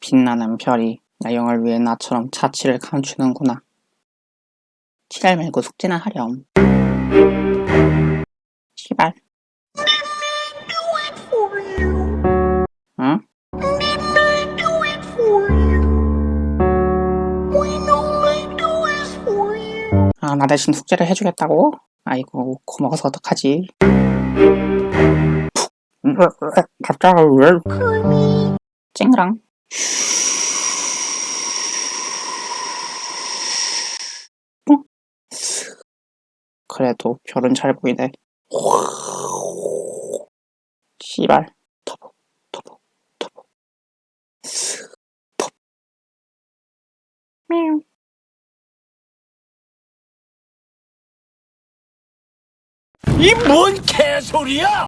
빛나는 별이 나영을 위해 나처럼 자취를 감추는구나. 칠할 말고 숙제나 하렴. 시발. 응? 아, 나 대신 숙제를 해주겠다고? 아이고, 고마워서 어떡하지? 푹. 갑자기 왜? 찡그랑. 그래도 별은 잘 보이네. 씨발. 터보, 터보, 터보. 톱. 미우. 이뭔 개소리야!